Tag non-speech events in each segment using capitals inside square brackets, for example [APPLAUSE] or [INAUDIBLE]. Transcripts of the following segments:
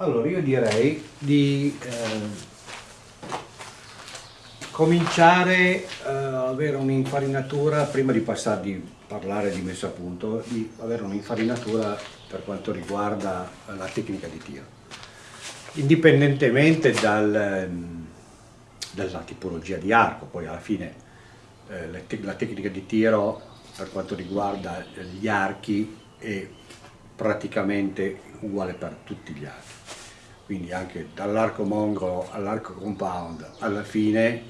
Allora io direi di eh, cominciare a avere un'infarinatura, prima di passare di parlare di messa a punto, di avere un'infarinatura per quanto riguarda la tecnica di tiro. Indipendentemente dal, dalla tipologia di arco, poi alla fine eh, la tecnica di tiro per quanto riguarda gli archi è praticamente uguale per tutti gli archi quindi anche dall'arco mongolo all'arco compound, alla fine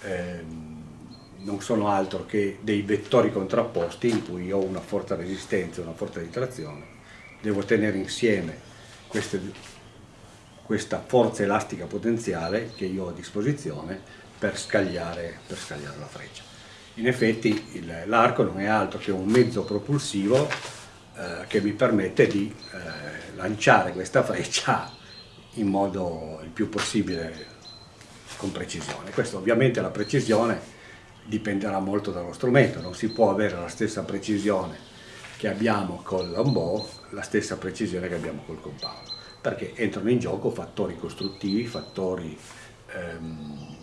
ehm, non sono altro che dei vettori contrapposti in cui ho una forte resistenza e una forte di trazione, devo tenere insieme queste, questa forza elastica potenziale che io ho a disposizione per scagliare, per scagliare la freccia. In effetti l'arco non è altro che un mezzo propulsivo eh, che mi permette di eh, lanciare questa freccia in modo il più possibile con precisione. Questo ovviamente la precisione dipenderà molto dallo strumento, non si può avere la stessa precisione che abbiamo con l'onbow, la stessa precisione che abbiamo col compound, perché entrano in gioco fattori costruttivi, fattori ehm,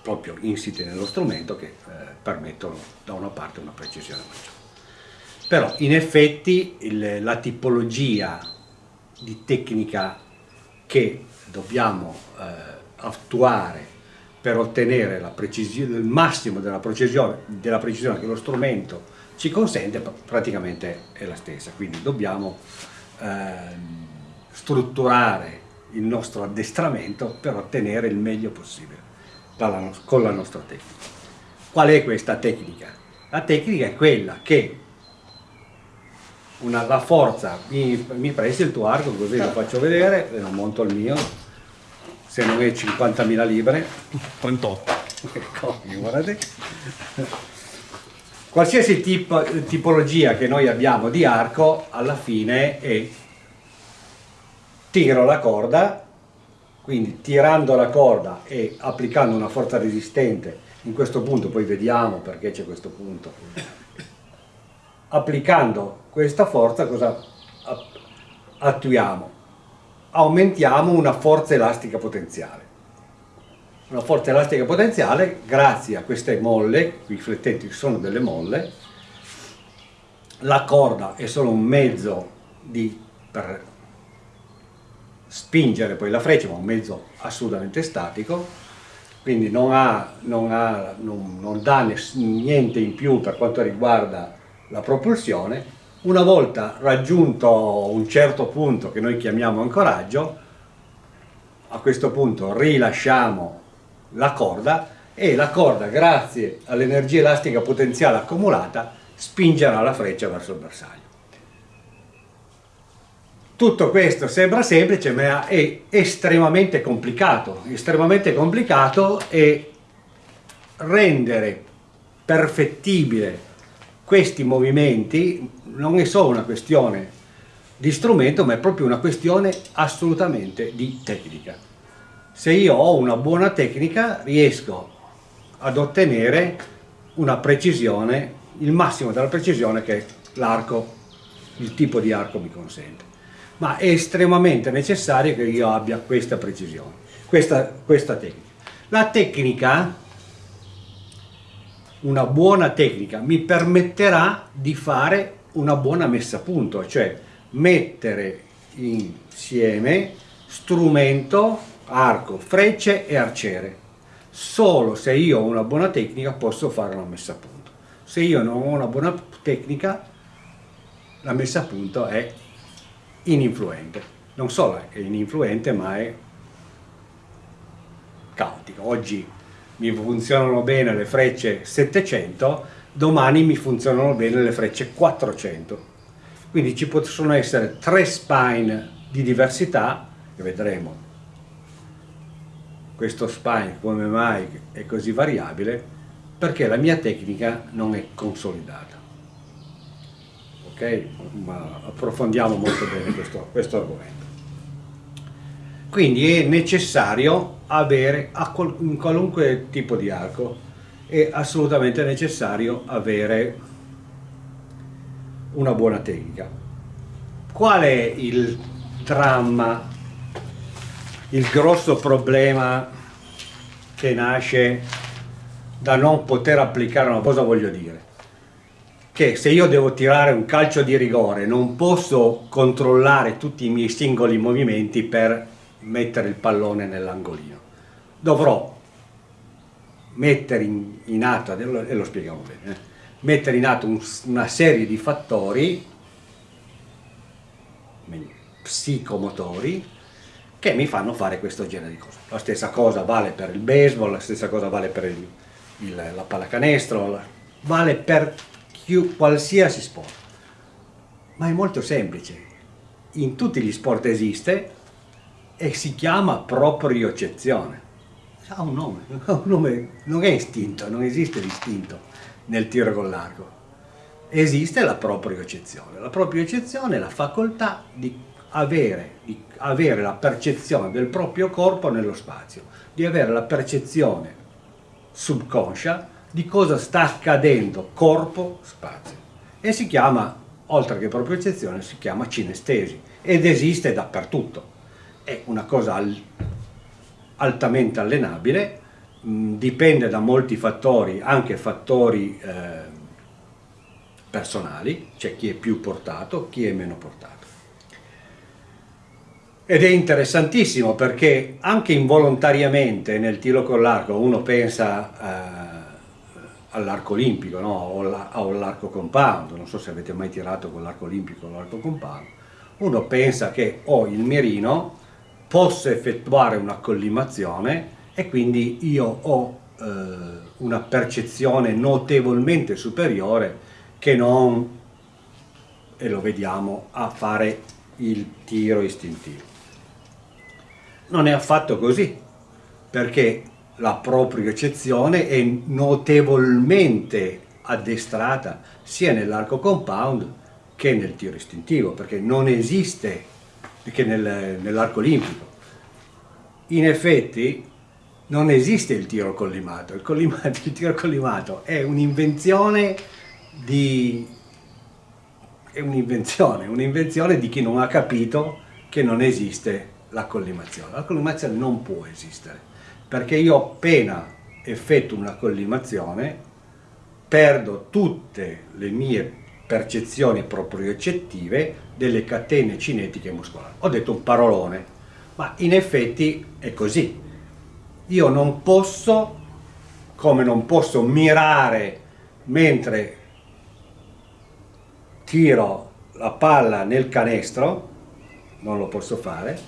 proprio insiti nello strumento che eh, permettono da una parte una precisione maggiore. Però in effetti il, la tipologia di tecnica che dobbiamo eh, attuare per ottenere il massimo della precisione, della precisione, che lo strumento ci consente praticamente è la stessa, quindi dobbiamo eh, strutturare il nostro addestramento per ottenere il meglio possibile dalla, con la nostra tecnica. Qual è questa tecnica? La tecnica è quella che una, la forza, mi, mi presti il tuo arco così lo faccio vedere e non monto il mio, se non è 50.000 libbre. 38. Ecco, guardate. Qualsiasi tipo, tipologia che noi abbiamo di arco, alla fine è tiro la corda, quindi tirando la corda e applicando una forza resistente, in questo punto poi vediamo perché c'è questo punto, applicando questa forza cosa attuiamo? Aumentiamo una forza elastica potenziale. Una forza elastica potenziale grazie a queste molle, i riflettenti sono delle molle, la corda è solo un mezzo di, per spingere poi la freccia, ma un mezzo assolutamente statico, quindi non, ha, non, ha, non, non dà niente in più per quanto riguarda la propulsione, una volta raggiunto un certo punto che noi chiamiamo ancoraggio, a questo punto rilasciamo la corda e la corda, grazie all'energia elastica potenziale accumulata, spingerà la freccia verso il bersaglio. Tutto questo sembra semplice ma è estremamente complicato, estremamente complicato e rendere perfettibile questi movimenti non è solo una questione di strumento, ma è proprio una questione assolutamente di tecnica. Se io ho una buona tecnica, riesco ad ottenere una precisione, il massimo della precisione che l'arco, il tipo di arco mi consente. Ma è estremamente necessario che io abbia questa precisione, questa, questa tecnica. La tecnica una buona tecnica mi permetterà di fare una buona messa a punto, cioè mettere insieme strumento, arco, frecce e arciere. Solo se io ho una buona tecnica posso fare una messa a punto. Se io non ho una buona tecnica, la messa a punto è ininfluente. Non solo è ininfluente, ma è caotica. Oggi mi funzionano bene le frecce 700, domani mi funzionano bene le frecce 400. Quindi ci possono essere tre spine di diversità, che vedremo questo spine come mai è così variabile, perché la mia tecnica non è consolidata. Ok? Ma approfondiamo molto bene questo, questo argomento. Quindi è necessario avere, in qualunque tipo di arco, è assolutamente necessario avere una buona tecnica. Qual è il dramma, il grosso problema che nasce da non poter applicare una cosa voglio dire che se io devo tirare un calcio di rigore non posso controllare tutti i miei singoli movimenti per mettere il pallone nell'angolino dovrò mettere in, in atto, e lo spieghiamo bene, eh, mettere in atto un, una serie di fattori psicomotori che mi fanno fare questo genere di cose. La stessa cosa vale per il baseball, la stessa cosa vale per il, il, la pallacanestro, vale per chi, qualsiasi sport. Ma è molto semplice. In tutti gli sport esiste e si chiama propriocezione ha un nome, [LAUGHS] un nome, non è istinto, non esiste l'istinto nel tiro con l'arco, esiste la propria eccezione. La propria eccezione è la facoltà di avere, di avere la percezione del proprio corpo nello spazio, di avere la percezione subconscia di cosa sta accadendo corpo-spazio e si chiama, oltre che propria eccezione, si chiama cinestesi ed esiste dappertutto. È una cosa altamente allenabile, mh, dipende da molti fattori, anche fattori eh, personali, c'è chi è più portato, chi è meno portato. Ed è interessantissimo perché anche involontariamente nel tiro con l'arco uno pensa eh, all'arco olimpico no? o all'arco compound, non so se avete mai tirato con l'arco olimpico o l'arco compound, uno pensa che ho il mirino posso effettuare una collimazione e quindi io ho eh, una percezione notevolmente superiore che non, e lo vediamo, a fare il tiro istintivo. Non è affatto così, perché la propria eccezione è notevolmente addestrata sia nell'arco compound che nel tiro istintivo, perché non esiste che nel, nell'arco olimpico. In effetti non esiste il tiro collimato, il, collimato, il tiro collimato è un'invenzione di un'invenzione, un'invenzione di chi non ha capito che non esiste la collimazione. La collimazione non può esistere, perché io appena effettuo una collimazione perdo tutte le mie percezioni propriocettive delle catene cinetiche muscolari. Ho detto un parolone, ma in effetti è così. Io non posso, come non posso mirare mentre tiro la palla nel canestro, non lo posso fare,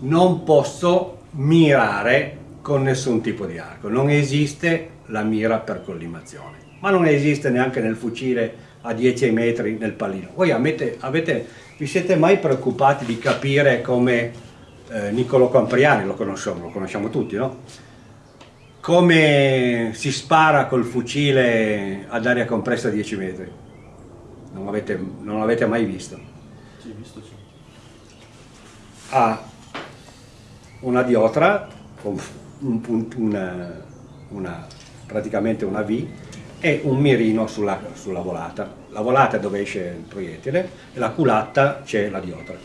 non posso mirare con nessun tipo di arco, non esiste la mira per collimazione, ma non esiste neanche nel fucile a 10 metri nel pallino. Voi avete, avete, vi siete mai preoccupati di capire come eh, Niccolo Campriani, lo conosciamo, lo conosciamo tutti, no? Come si spara col fucile ad aria compressa a 10 metri? Non l'avete mai visto? Sì, visto sì. Ha una diotra con un, una, una, praticamente una V e un mirino sulla, sulla volata. La volata è dove esce il proiettile e la culatta c'è la diotra.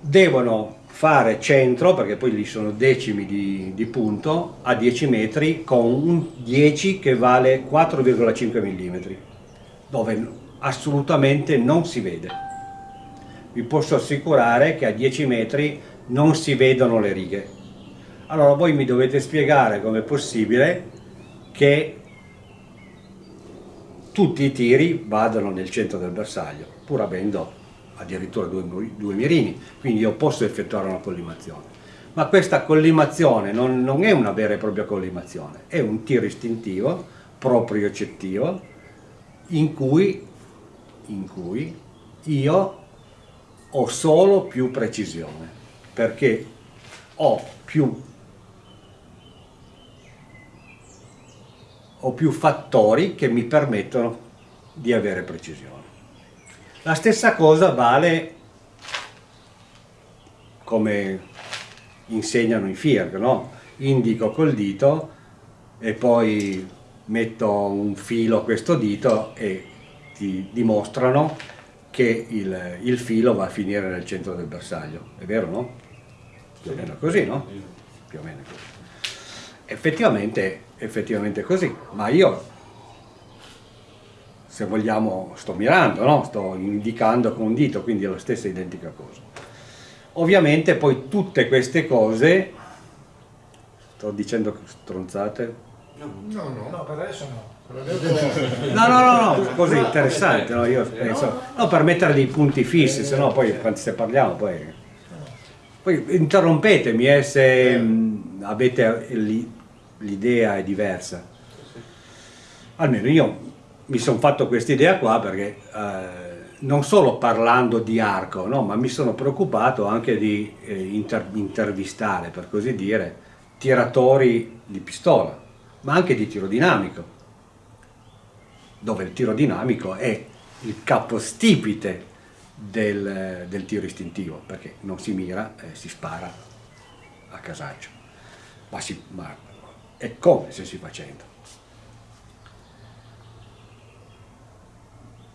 Devono fare centro, perché poi lì sono decimi di, di punto, a 10 metri con un 10 che vale 4,5 mm, dove assolutamente non si vede. Vi posso assicurare che a 10 metri non si vedono le righe. Allora voi mi dovete spiegare come è possibile che tutti i tiri vadano nel centro del bersaglio, pur avendo addirittura due, due mirini, quindi io posso effettuare una collimazione. Ma questa collimazione non, non, è una vera e propria collimazione, è un tiro istintivo, proprio eccettivo, in cui, in cui io ho solo più precisione, perché ho più o più fattori che mi permettono di avere precisione. La stessa cosa vale come insegnano i FIRG, no? indico col dito e poi metto un filo a questo dito e ti dimostrano che il, il, filo va a finire nel centro del bersaglio, è vero no? Più o meno così, no? Più o meno così. Effettivamente, effettivamente così, ma io se vogliamo sto mirando, no? sto indicando con un dito, quindi è la stessa identica cosa. Ovviamente poi tutte queste cose, sto dicendo stronzate? No, no, no, per [LAUGHS] adesso no. No, no, no, no, cose interessanti, no? Io penso, no, per mettere dei punti fissi, se no poi se parliamo poi... Poi interrompetemi eh, se mh, avete l'idea è diversa. Almeno io mi sono fatto questa idea qua perché eh, non solo parlando di arco, no, ma mi sono preoccupato anche di eh, inter intervistare, per così dire, tiratori di pistola, ma anche di tiro dinamico dove il tiro dinamico è il capostipite del, del tiro istintivo, perché non si mira, eh, si spara a casaccio, ma, si, ma è come se si facendo.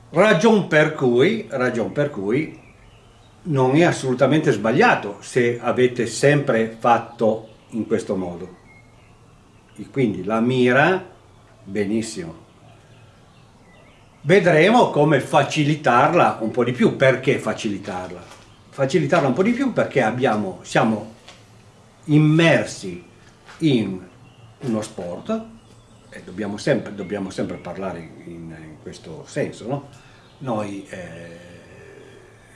Ragion per cui, ragion per cui non è assolutamente sbagliato se avete sempre fatto in questo modo. Quindi la mira, benissimo, Vedremo come facilitarla un po' di più. Perché facilitarla? Facilitarla un po' di più perché abbiamo, siamo immersi in uno sport e dobbiamo sempre, dobbiamo sempre parlare in, in, questo senso, no? Noi eh,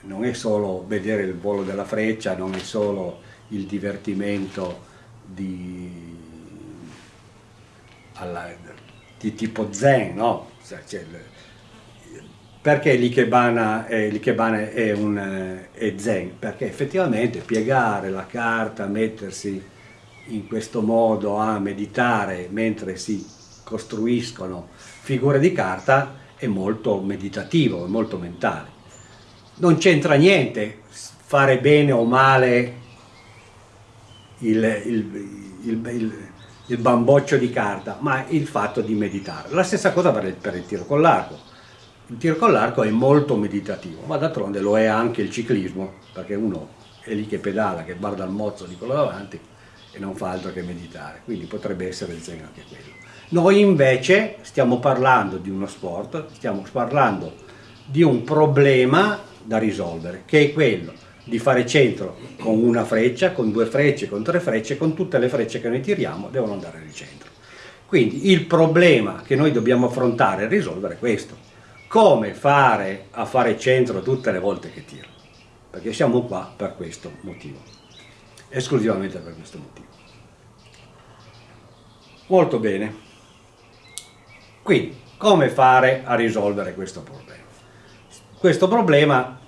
non è solo vedere il volo della freccia, non è solo il divertimento di, alla, di tipo zen, no? Cioè, perché l'Ikebana è, è, è zen? Perché effettivamente piegare la carta, mettersi in questo modo a meditare mentre si costruiscono figure di carta è molto meditativo, è molto mentale. Non c'entra niente fare bene o male il, il, il, il, bamboccio di carta, ma il fatto di meditare. La stessa cosa per il, per il tiro con l'arco il tiro con l'arco è molto meditativo, ma d'altronde lo è anche il ciclismo, perché uno è lì che pedala, che guarda il mozzo di quello davanti e non fa altro che meditare, quindi potrebbe essere il zen anche quello. Noi invece stiamo parlando di uno sport, stiamo parlando di un problema da risolvere, che è quello di fare centro con una freccia, con due frecce, con tre frecce, con tutte le frecce che noi tiriamo devono andare nel centro. Quindi il problema che noi dobbiamo affrontare e risolvere è questo come fare a fare centro tutte le volte che tiro, perché siamo qua per questo motivo, esclusivamente per questo motivo. Molto bene, quindi come fare a risolvere questo problema? Questo problema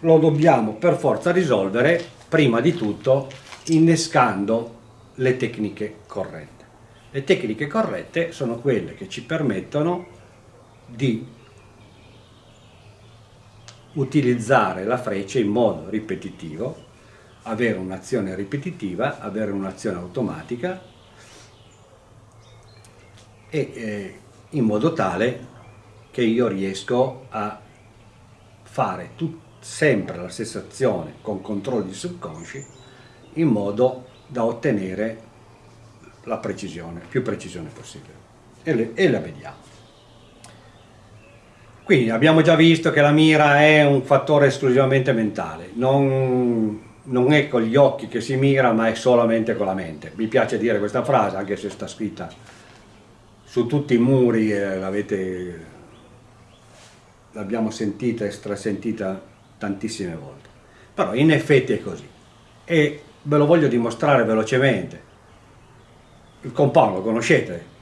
lo dobbiamo per forza risolvere prima di tutto innescando le tecniche corrette. Le tecniche corrette sono quelle che ci permettono di utilizzare la freccia in modo ripetitivo, avere un'azione ripetitiva, avere un'azione automatica e eh, in modo tale che io riesco a fare sempre la stessa azione con controlli subconsci in modo da ottenere la precisione, più precisione possibile. E, le, e la vediamo. Quindi abbiamo già visto che la mira è un fattore esclusivamente mentale, non, non, è con gli occhi che si mira ma è solamente con la mente. Mi piace dire questa frase anche se sta scritta su tutti i muri, eh, l'abbiamo sentita e strasentita tantissime volte. Però in effetti è così e ve lo voglio dimostrare velocemente. Il compound lo conoscete?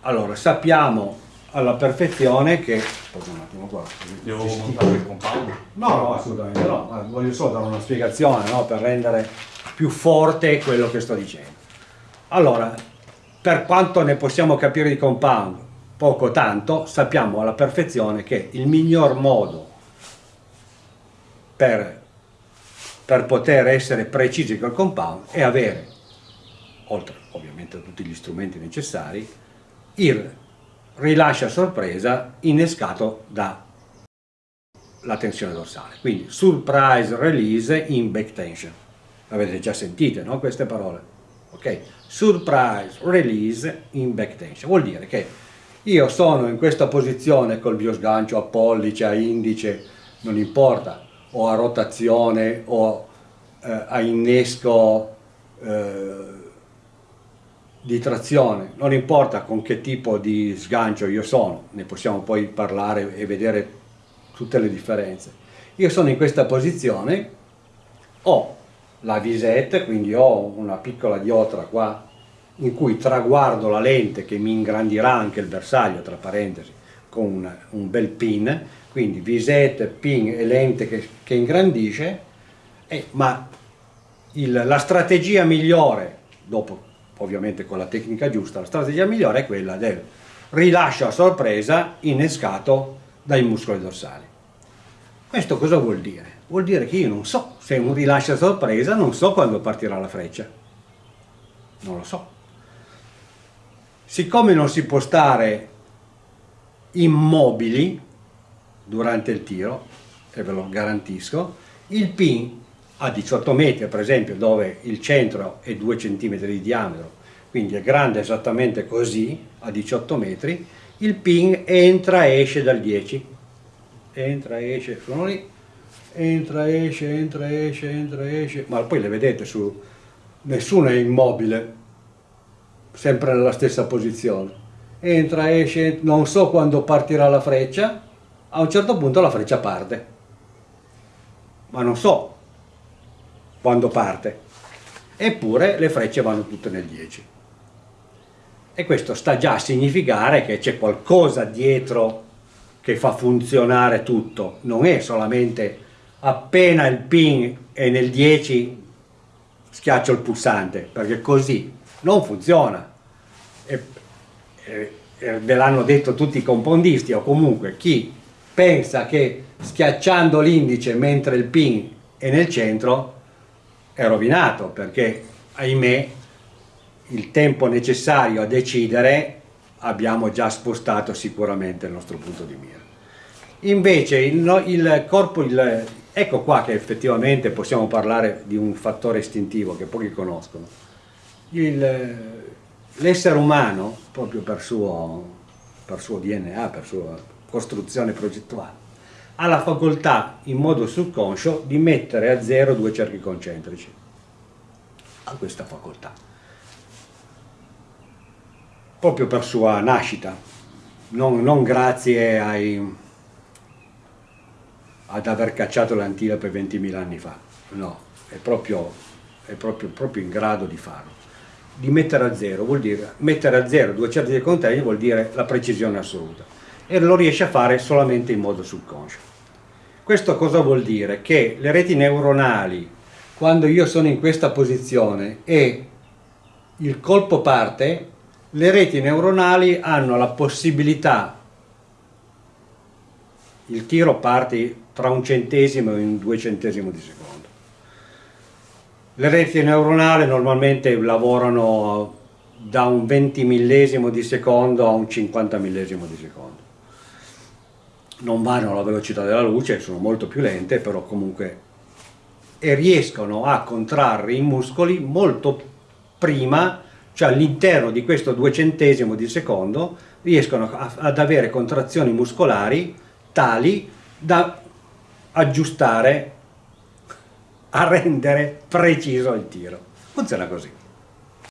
Allora sappiamo alla perfezione che... un attimo qua. Devo montare il compound? No, no, assolutamente no. Voglio solo dare una spiegazione no? per rendere più forte quello che sto dicendo. Allora, per quanto ne possiamo capire di compound, poco tanto, sappiamo alla perfezione che il miglior modo per, per poter essere precisi col compound è avere, oltre ovviamente a tutti gli strumenti necessari, il rilascia sorpresa innescato da la tensione dorsale. Quindi surprise release in back tension. Avete già sentite, no? Queste parole. Ok? Surprise release in back tension. Vuol dire che io sono in questa posizione col mio sgancio a pollice, a indice, non importa, o a rotazione o eh, a innesco eh, di trazione, non importa con che tipo di sgancio io sono, ne possiamo poi parlare e vedere tutte le differenze. Io sono in questa posizione, ho la visette, quindi ho una piccola diotra qua in cui traguardo la lente che mi ingrandirà anche il bersaglio, tra parentesi, con un, un bel pin, quindi visette, pin e lente che, che ingrandisce, eh, ma il, la strategia migliore, dopo ovviamente con la tecnica giusta, la strategia migliore è quella del rilascio a sorpresa innescato dai muscoli dorsali. Questo cosa vuol dire? Vuol dire che io non so se un rilascio a sorpresa, non so quando partirà la freccia. Non lo so. Siccome non si può stare immobili durante il tiro, e ve lo garantisco, il pin a 18 metri per esempio dove il centro è 2 cm di diametro quindi è grande esattamente così a 18 metri il pin entra e esce dal 10 entra e esce sono lì. Entra esce entra esce entra esce. Ma poi le vedete su nessuno è immobile sempre nella stessa posizione. Entra esce non so quando partirà la freccia a un certo punto la freccia parte ma non so quando parte, eppure le frecce vanno tutte nel 10. E questo sta già a significare che c'è qualcosa dietro che fa funzionare tutto, non è solamente appena il pin è nel 10 schiaccio il pulsante, perché così non funziona. E, e, e ve l'hanno detto tutti i compondisti o comunque chi pensa che schiacciando l'indice mentre il pin è nel centro è rovinato perché ahimè il tempo necessario a decidere abbiamo già spostato sicuramente il nostro punto di mira. Invece il, il corpo, il, ecco qua che effettivamente possiamo parlare di un fattore istintivo che pochi conoscono. L'essere umano, proprio per suo, per suo DNA, per sua costruzione progettuale, ha la facoltà in modo subconscio di mettere a zero due cerchi concentrici. Ha questa facoltà. Proprio per sua nascita, non, non grazie ai, ad aver cacciato l'antilope 20.000 anni fa, no, è proprio, è proprio, proprio in grado di farlo di mettere a zero, vuol dire mettere a zero due cerchi contegno vuol dire la precisione assoluta e lo riesce a fare solamente in modo subconscio. Questo cosa vuol dire? Che le reti neuronali, quando io sono in questa posizione e il colpo parte, le reti neuronali hanno la possibilità, il tiro parte tra un centesimo e un due centesimo di secondo. Le reti neuronali normalmente lavorano da un 20 millesimo di secondo a un 50 millesimo di secondo non vanno alla velocità della luce, sono molto più lente, però comunque e riescono a contrarre i muscoli molto prima, cioè all'interno di questo duecentesimo di secondo, riescono a, ad avere contrazioni muscolari tali da aggiustare, a rendere preciso il tiro. Funziona così.